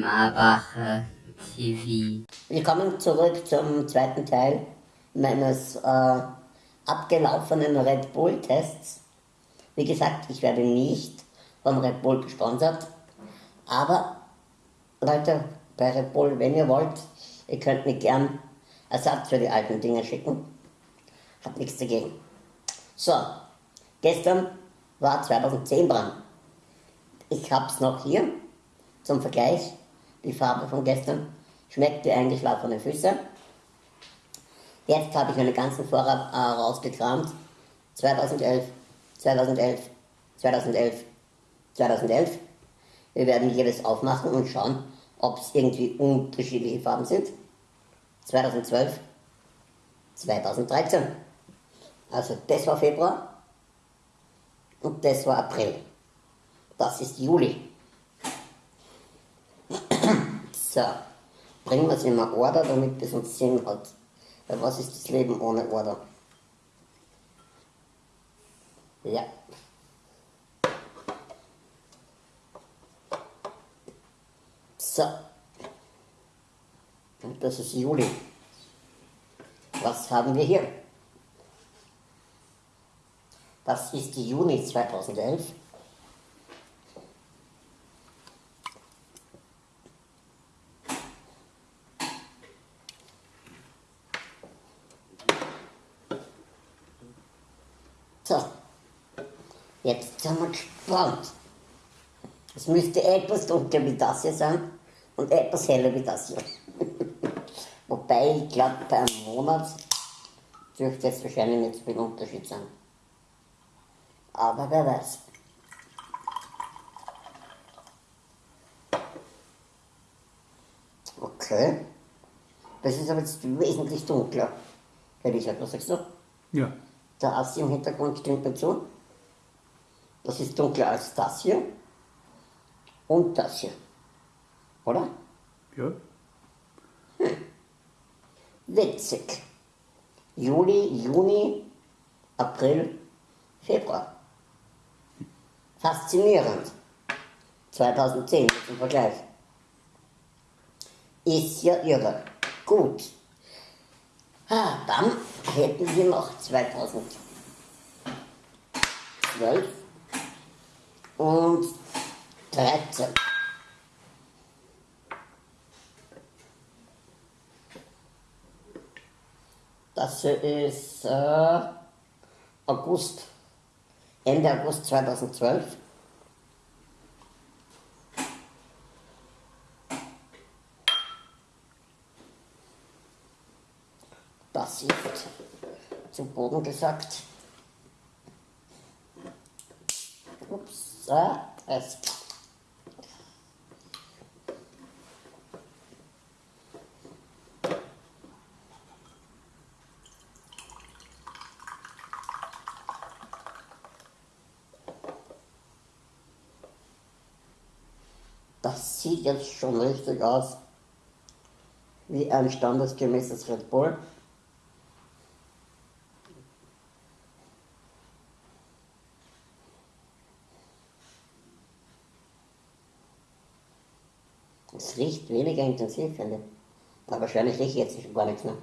Marbacher TV. Willkommen zurück zum zweiten Teil meines äh, abgelaufenen Red Bull Tests. Wie gesagt, ich werde nicht von Red Bull gesponsert, aber Leute, bei Red Bull, wenn ihr wollt, ihr könnt mir gern Ersatz für die alten Dinge schicken. Hab nichts dagegen. So, gestern war 2010 dran. Ich hab's noch hier zum Vergleich. Die Farbe von gestern schmeckt wie eingeschlafene Füße. Jetzt habe ich meine ganzen Vorrat äh, rausgekramt. 2011, 2011, 2011, 2011. Wir werden jedes aufmachen und schauen, ob es irgendwie unterschiedliche Farben sind. 2012, 2013. Also das war Februar und das war April. Das ist Juli. So, bringen wir es in Order, damit es uns Sinn hat. Weil was ist das Leben ohne Order? Ja. So. Und das ist Juli. Was haben wir hier? Das ist die Juni 2011. So, jetzt sind wir gespannt. Es müsste etwas dunkler wie das hier sein und etwas heller wie das hier. Wobei ich glaube, bei einem Monat dürfte jetzt wahrscheinlich nicht so viel Unterschied sein. Aber wer weiß. Okay. Das ist aber jetzt wesentlich dunkler. Herr Richard, was sagst du? Ja. Der Assi im Hintergrund stimmt mir zu. Das ist dunkler als das hier. Und das hier. Oder? Ja. Witzig. Juli, Juni, April, Februar. Faszinierend. 2010 zum Vergleich. Ist ja irre. Gut. Ah, dann hätten wir noch 2012 und 13. Das ist äh, August, Ende August 2012. Ist zum Boden gesagt. Ups, äh, es. Das sieht jetzt schon richtig aus wie ein standesgemäßes Red Bull. Es riecht weniger intensiv, finde ich. Aber wahrscheinlich rieche ich jetzt schon gar nichts mehr.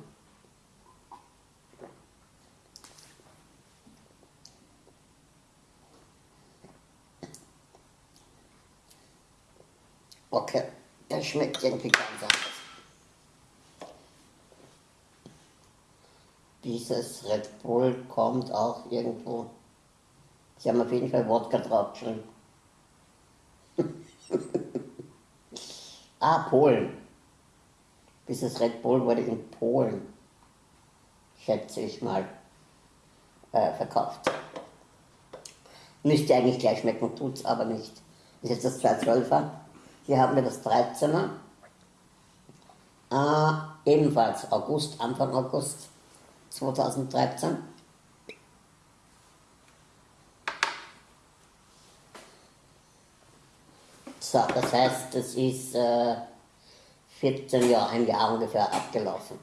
Okay, das schmeckt irgendwie ganz anders. Dieses Red Bull kommt auch irgendwo. Sie haben auf jeden Fall Wodka draufgeschrieben. Ah, Polen. Dieses Red Bull wurde in Polen, schätze ich mal, äh, verkauft. Müsste eigentlich gleich schmecken, tut's aber nicht. Das ist jetzt das 212er. Hier haben wir das 13er. Äh, ebenfalls August, Anfang August 2013. So, das heißt, es ist äh, 14 Jahre, ein Jahr ungefähr abgelaufen.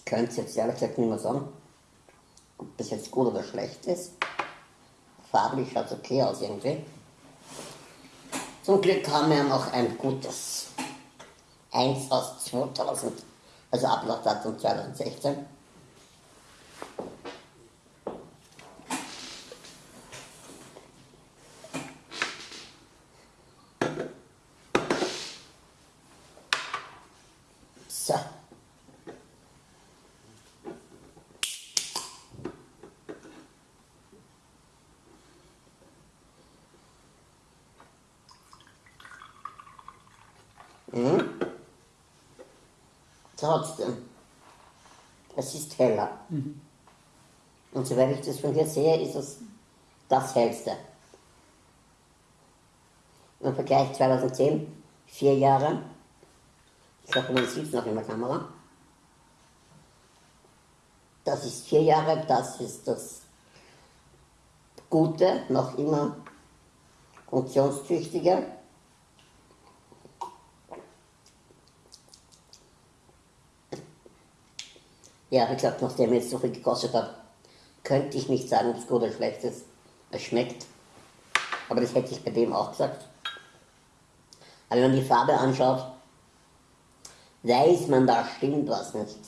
Ich könnte es jetzt ehrlich gesagt nicht mehr sagen, ob das jetzt gut oder schlecht ist. Farblich schaut es okay aus irgendwie. Zum Glück haben wir noch ein gutes 1 aus 2000, also Ablaufdatum 2016. So. Mhm. Trotzdem, es ist heller. Mhm. Und soweit ich das von hier sehe, ist es das hellste. Im Vergleich 2010, vier Jahre, ich glaube, man sieht es noch in der Kamera. Das ist vier Jahre, das ist das Gute, noch immer funktionstüchtige. Ja, wie gesagt, nachdem ich jetzt so viel gekostet habe, könnte ich nicht sagen, ob es gut oder schlecht ist. Es schmeckt. Aber das hätte ich bei dem auch gesagt. Aber wenn man die Farbe anschaut, weiß man, da stimmt was nicht.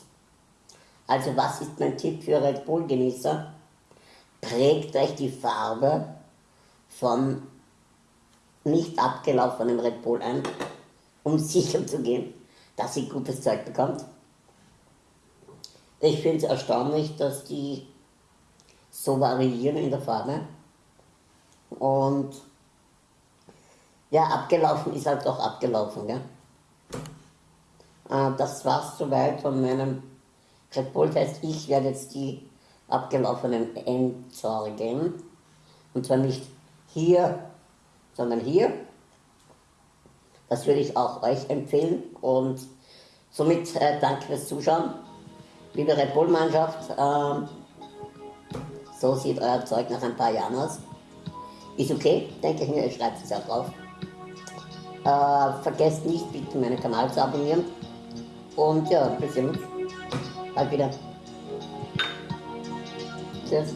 Also was ist mein Tipp für Red Bull Genießer? Prägt euch die Farbe von nicht abgelaufenem Red Bull ein, um sicher zu gehen, dass ihr gutes Zeug bekommt. Ich finde es erstaunlich, dass die so variieren in der Farbe. Und ja, abgelaufen ist halt doch abgelaufen. Gell? Äh, das war's soweit von meinem Red Bull-Test. Ich werde jetzt die abgelaufenen entsorgen. Und zwar nicht hier, sondern hier. Das würde ich auch euch empfehlen. Und somit äh, danke fürs Zuschauen liebe Red Bull-Mannschaft, ähm, so sieht euer Zeug nach ein paar Jahren aus. Ist okay, denke ich mir, ihr schreibt es ja drauf. Äh, vergesst nicht, bitte meinen Kanal zu abonnieren. Und ja, bis sehen uns bald wieder. Tschüss.